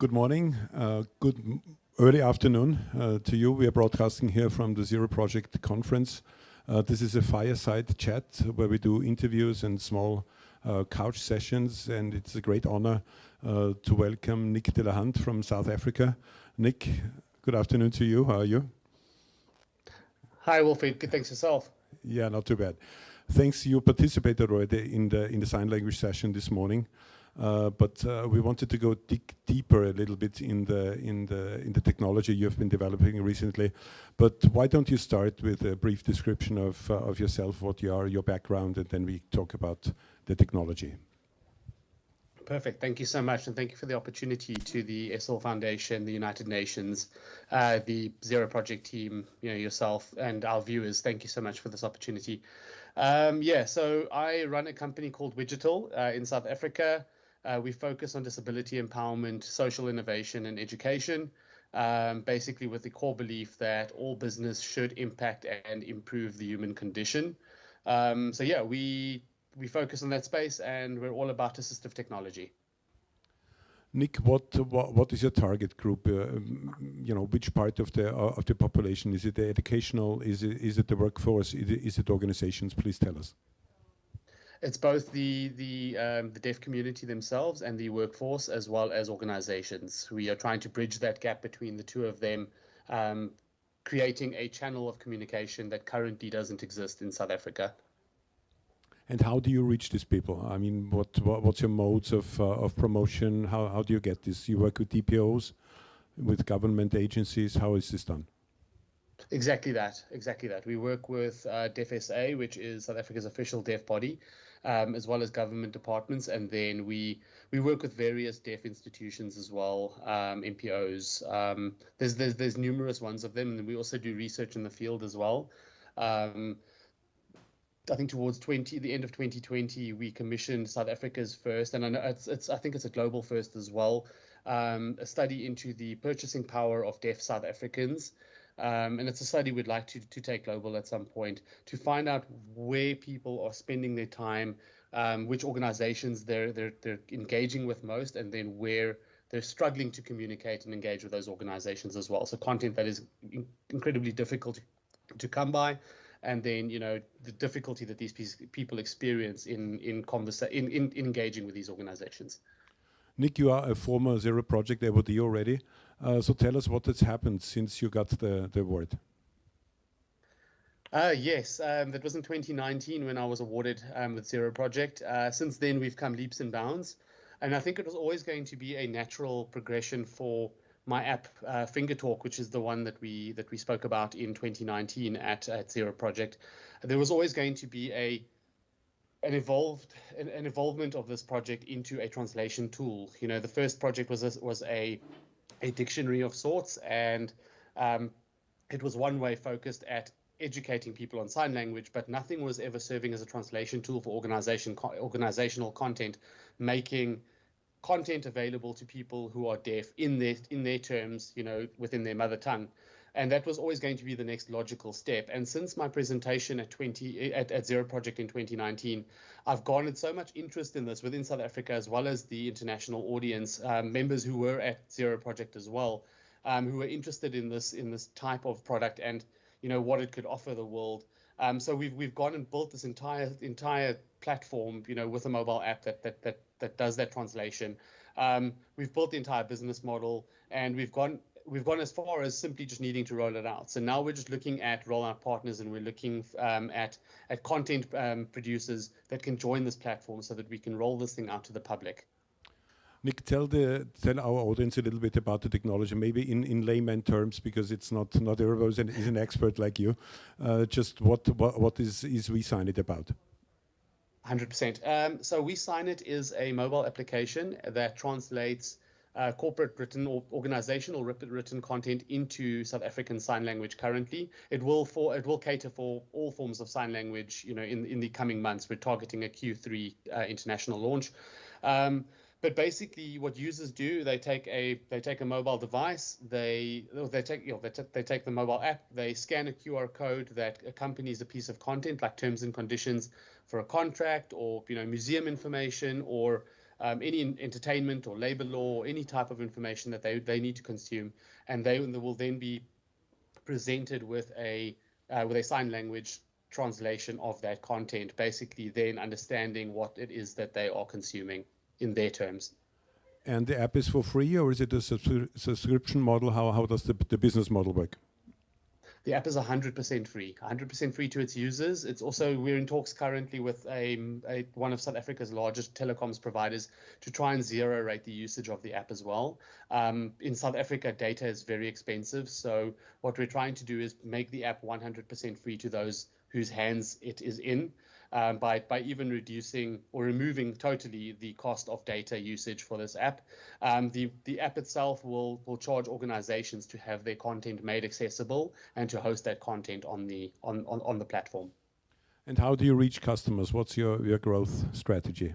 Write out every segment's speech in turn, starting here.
Good morning. Uh, good early afternoon uh, to you. We are broadcasting here from the Zero Project conference. Uh, this is a fireside chat where we do interviews and small uh, couch sessions, and it's a great honor uh, to welcome Nick Delahunt from South Africa. Nick, good afternoon to you. How are you? Hi, Wolfie. Good, thanks yourself. Yeah, not too bad. Thanks. You participated already in the in the sign language session this morning. Uh, but uh, we wanted to go dig deeper a little bit in the in the in the technology you've been developing recently. But why don't you start with a brief description of uh, of yourself, what you are, your background, and then we talk about the technology. Perfect. Thank you so much, and thank you for the opportunity to the Essl Foundation, the United Nations, uh, the Zero Project team, you know, yourself, and our viewers. Thank you so much for this opportunity. Um, yeah, so I run a company called Wigital uh, in South Africa. Uh, we focus on disability empowerment, social innovation, and education, um, basically with the core belief that all business should impact and improve the human condition. Um, so yeah, we we focus on that space, and we're all about assistive technology. Nick, what, what what is your target group? Uh, you know, which part of the uh, of the population is it? The educational? Is it is it the workforce? Is it, is it organizations? Please tell us. It's both the the um, the deaf community themselves and the workforce, as well as organizations. We are trying to bridge that gap between the two of them, um, creating a channel of communication that currently doesn't exist in South Africa. And how do you reach these people? I mean, what, what what's your modes of uh, of promotion? How how do you get this? You work with DPOs, with government agencies. How is this done? Exactly that. Exactly that. We work with uh, DeafSA, which is South Africa's official deaf body, um, as well as government departments, and then we we work with various deaf institutions as well, um, NPOs. Um, there's, there's there's numerous ones of them, and we also do research in the field as well. Um, I think towards 20 the end of 2020, we commissioned South Africa's first, and I know it's, it's I think it's a global first as well, um, a study into the purchasing power of deaf South Africans. Um, and it's a study we'd like to, to take global at some point to find out where people are spending their time, um, which organizations they're, they're, they're engaging with most, and then where they're struggling to communicate and engage with those organizations as well. So content that is in- incredibly difficult to, come by, and then you know the difficulty that these people experience in in, conversa- in, in, in engaging with these organizations. Nick, you are a former Zero Project awardee already. Uh, so tell us what has happened since you got the, the award. Uh, yes, um, that was in 2019 when I was awarded um, with Zero Project. Uh, since then, we've come leaps and bounds. And I think it was always going to be a natural progression for my app, uh, Finger Talk, which is the one that we that we spoke about in 2019 at, at Zero Project. There was always going to be a an evolved an, an involvement of this project into a translation tool. You know, the first project was a, was a a dictionary of sorts, and um, it was one way focused at educating people on sign language, but nothing was ever serving as a translation tool for organization organizational content, making content available to people who are deaf in their in their terms, you know, within their mother tongue. And that was always going to be the next logical step. And since my presentation at 20 at, at Zero Project in 2019, I've garnered so much interest in this within South Africa as well as the international audience, um, members who were at Zero Project as well, um, who were interested in this in this type of product and you know what it could offer the world. Um, so we've we've gone and built this entire entire platform, you know, with a mobile app that that that that does that translation. Um, we've built the entire business model, and we've gone we've gone as far as simply just needing to roll it out. So now we're just looking at rollout partners and we're looking um, at at content um, producers that can join this platform so that we can roll this thing out to the public. Nick, tell the tell our audience a little bit about the technology, maybe in, in layman terms, because it's not not everybody is an expert like you. Uh, just what what what is is WeSignIt about? 100%. Um, so WeSignIt is a mobile application that translates uh, corporate written or organizational written content into South African Sign Language currently. It will for it will cater for all forms of sign language. You know, in in the coming months, we're targeting a Q3 uh, international launch. Um, but basically, what users do, they take a they take a mobile device, they they take you know, they, they take the mobile app, they scan a QR code that accompanies a piece of content like terms and conditions for a contract or you know museum information or um, any entertainment or labor law, or any type of information that they, they need to consume, and they will then be presented with a uh, with a sign language translation of that content, basically then understanding what it is that they are consuming in their terms. And the app is for free, or is it a subscription model? How how does the the business model work? The app is 100% free, 100% free to its users. It's also we're in talks currently with a, a, one of South Africa's largest telecoms providers to try and zero rate the usage of the app as well. Um, in South Africa, data is very expensive, so what we're trying to do is make the app 100% free to those whose hands it is in um, by, by even reducing or removing totally the cost of data usage for this app. Um, the, the app itself will, will charge organizations to have their content made accessible and to host that content on the, on, on, on the platform. And how do you reach customers? What's your, your growth strategy?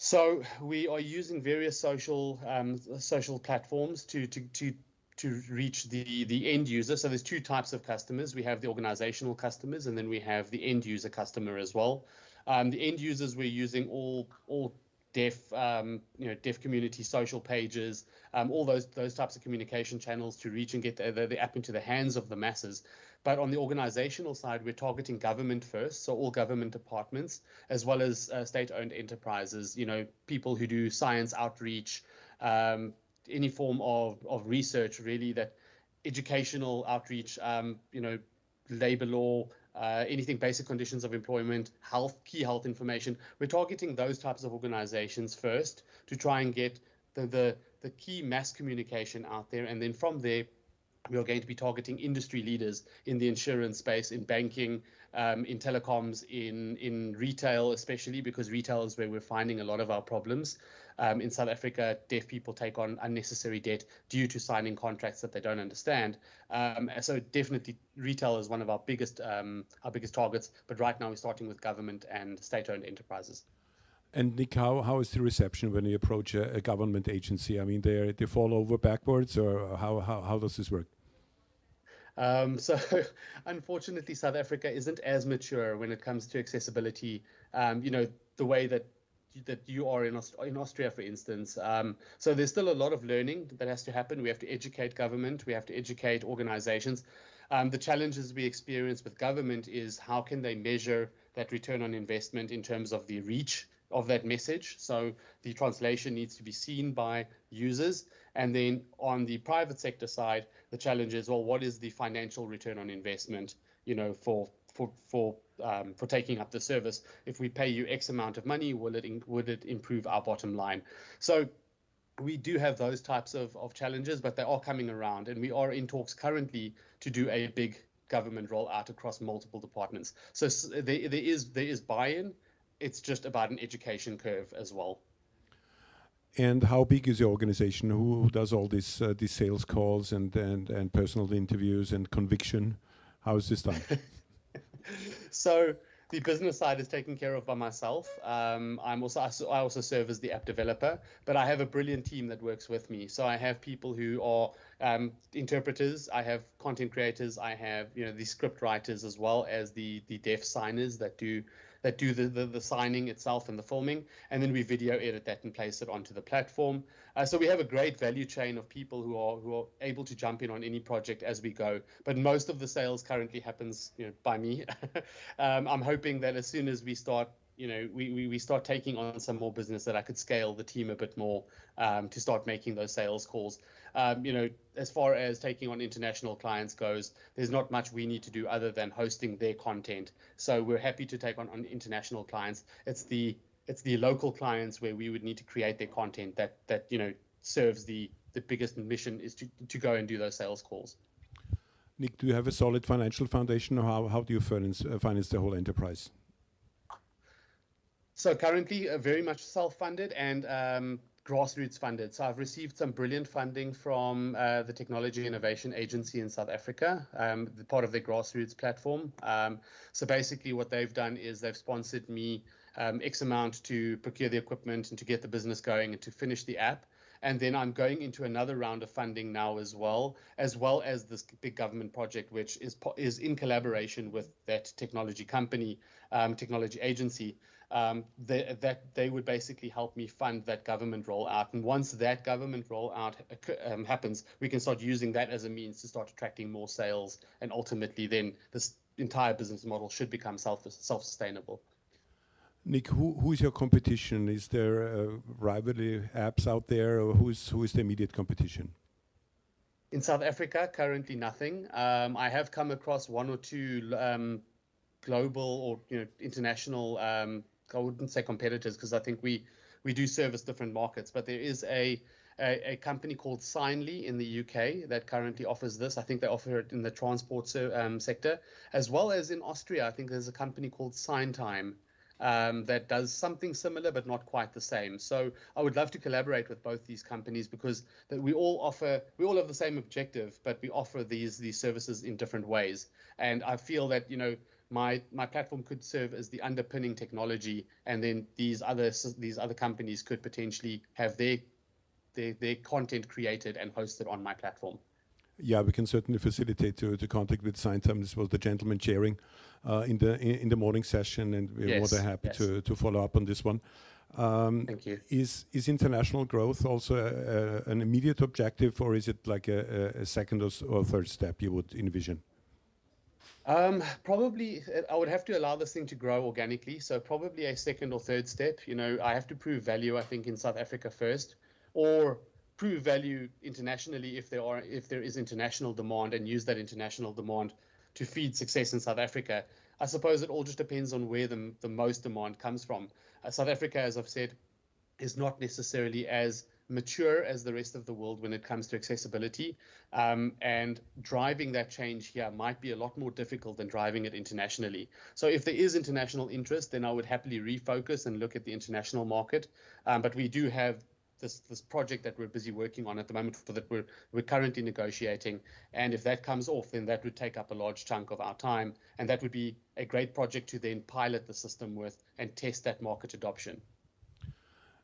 So we are using various social um, social platforms to, to to to reach the, the end user. So there's two types of customers. We have the organizational customers, and then we have the end user customer as well. Um, the end users we're using all all deaf um, you know deaf community social pages, um, all those those types of communication channels to reach and get the, the, the app into the hands of the masses. But on the organizational side, we're targeting government first, so all government departments, as well as uh, state-owned enterprises. You know, people who do science outreach, um, any form of, of research really that educational outreach, um, you know, labor law, uh, anything basic conditions of employment, health, key health information. We're targeting those types of organizations first to try and get the, the, the key mass communication out there. And then from there, we are going to be targeting industry leaders in the insurance space, in banking, um, in telecoms, in in retail, especially because retail is where we're finding a lot of our problems. Um, in South Africa, deaf people take on unnecessary debt due to signing contracts that they don't understand. Um, so definitely, retail is one of our biggest um, our biggest targets. But right now, we're starting with government and state-owned enterprises. And Nick, how, how is the reception when you approach a, a government agency? I mean, they they fall over backwards, or how how, how does this work? Um, so, unfortunately, South Africa isn't as mature when it comes to accessibility. Um, you know, the way that that you are in, Aust- in Austria, for instance. Um, so there's still a lot of learning that has to happen. We have to educate government. We have to educate organizations. Um, the challenges we experience with government is how can they measure that return on investment in terms of the reach of that message. So the translation needs to be seen by users. And then on the private sector side, the challenge is, well, what is the financial return on investment, you know, for for for um, for taking up the service. If we pay you X amount of money, will it in, would it improve our bottom line? So we do have those types of, of challenges, but they are coming around, and we are in talks currently to do a big government rollout across multiple departments. So there, there is there is buy-in. It's just about an education curve as well. And how big is your organization? Who, who does all these uh, these sales calls and, and and personal interviews and conviction? How is this done? so the business side is taken care of by myself. Um, I'm also I also serve as the app developer, but I have a brilliant team that works with me. So I have people who are um, interpreters, I have content creators, I have you know the script writers as well as the the deaf signers that do that do the, the, the, signing itself and the filming, and then we video edit that and place it onto the platform. Uh, so we have a great value chain of people who are who are able to jump in on any project as we go. But most of the sales currently happens you know, by me. um, I'm hoping that as soon as we start you know, we, we, we start taking on some more business that I could scale the team a bit more um, to start making those sales calls. Um, you know, as far as taking on international clients goes, there's not much we need to do other than hosting their content. So we're happy to take on, on international clients. It's the it's the local clients where we would need to create their content that that you know serves the the biggest mission is to to go and do those sales calls. Nick, do you have a solid financial foundation, or how, how do you finance, uh, finance the whole enterprise? So currently, uh, very much self-funded and um, grassroots funded. So I've received some brilliant funding from uh, the Technology Innovation Agency in South Africa, um, the part of their grassroots platform. Um, so basically, what they've done is they've sponsored me um, X amount to procure the equipment and to get the business going and to finish the app. And then I'm going into another round of funding now as well, as well as this big government project, which is is in collaboration with that technology company, um, technology agency. Um, they, that they would basically help me fund that government rollout. And once that government rollout um, happens, we can start using that as a means to start attracting more sales, and ultimately, then this entire business model should become self self sustainable. Nick, who, who is your competition? Is there uh, rivalry apps out there, or who's who is the immediate competition? In South Africa, currently nothing. Um, I have come across one or two um, global or you know international. Um, I wouldn't say competitors because I think we we do service different markets, but there is a a, a, company called Signly in the UK that currently offers this. I think they offer it in the transport um, sector, as well as in Austria. I think there's a company called Signtime um, that does something similar but not quite the same. So I would love to collaborate with both these companies because that we all offer we all have the same objective, but we offer these these services in different ways. And I feel that you know my my platform could serve as the underpinning technology, and then these other these other companies could potentially have their their, their content created and hosted on my platform. Yeah, we can certainly facilitate to, to contact with Signtime. This was the gentleman chairing uh, in the in, in, the morning session, and we're yes, more than happy yes. to, to follow up on this one. Um, Thank you. Is is international growth also a, a, an immediate objective, or is it like a, a second or, or, third step you would envision? Um, probably, I would have to allow this thing to grow organically. So probably a second or third step. You know, I have to prove value. I think in South Africa first, or prove value internationally if there are if there is international demand and use that international demand to feed success in South Africa. I suppose it all just depends on where the, the most demand comes from. Uh, South Africa, as I've said, is not necessarily as mature as the rest of the world when it comes to accessibility. Um, and driving that change here might be a lot more difficult than driving it internationally. So if there is international interest, then I would happily refocus and look at the international market. Um, but we do have this this project that we're busy working on at the moment for that we're we're currently negotiating and if that comes off then that would take up a large chunk of our time and that would be a great project to then pilot the system with and test that market adoption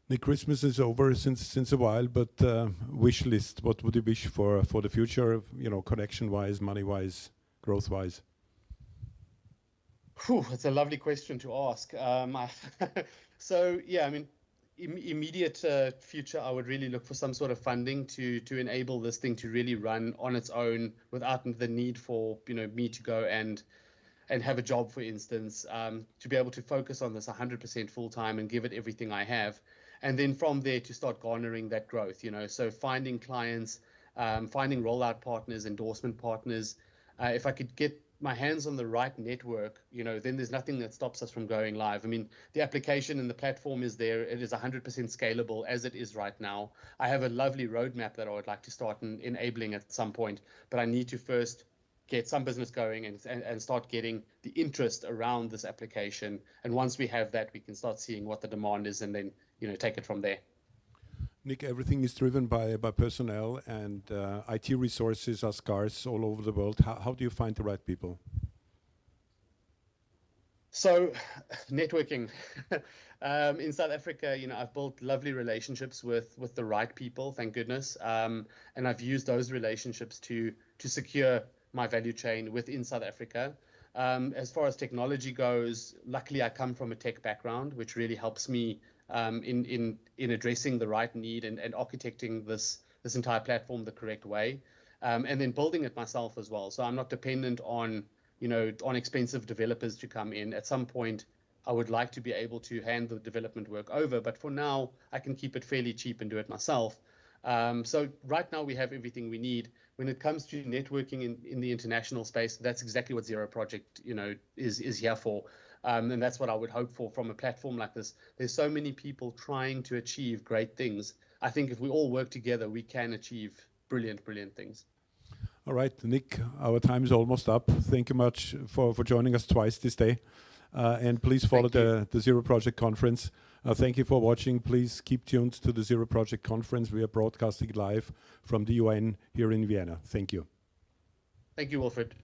the Christmas is over since since a while, but uh, wish list. What would you wish for for the future? You know, connection wise, money wise, growth wise. Whew, it's a lovely question to ask. Um, so yeah, I mean, Im immediate uh, future, I would really look for some sort of funding to to enable this thing to really run on its own without the need for you know me to go and and have a job, for instance, um, to be able to focus on this 100% full time and give it everything I have, and then from there to start garnering that growth. You know, so finding clients, um, finding rollout partners, endorsement partners. Uh, if I could get my hands on the right network, you know, then there's nothing that stops us from going live. I mean, the application and the platform is there. It is 100% scalable as it is right now. I have a lovely roadmap that I would like to start in, enabling at some point, but I need to first get some business going and, and, and start getting the interest around this application. And once we have that, we can start seeing what the demand is and then, you know, take it from there. Nick, everything is driven by, by personnel and uh, IT resources are scarce all over the world. How, how do you find the right people? So, networking. um, in South Africa, you know, I've built lovely relationships with with the right people, thank goodness, um, and I've used those relationships to to secure my value chain within South Africa. Um, as far as technology goes, luckily I come from a tech background, which really helps me um, in in in addressing the right need and, and architecting this this entire platform the correct way, um, and then building it myself as well. So I'm not dependent on you know on expensive developers to come in. At some point, I would like to be able to hand the development work over, but for now, I can keep it fairly cheap and do it myself. Um, so right now we have everything we need. When it comes to networking in, in the international space, that's exactly what Zero Project, you know, is is here for. Um, and that's what I would hope for from a platform like this. There's so many people trying to achieve great things. I think if we all work together, we can achieve brilliant, brilliant things. All right, Nick, our time is almost up. Thank you much for, for joining us twice this day. Uh, and please follow the, the Zero Project Conference. Uh, thank you for watching. Please keep tuned to the Zero Project Conference. We are broadcasting live from the UN here in Vienna. Thank you. Thank you, Wilfred.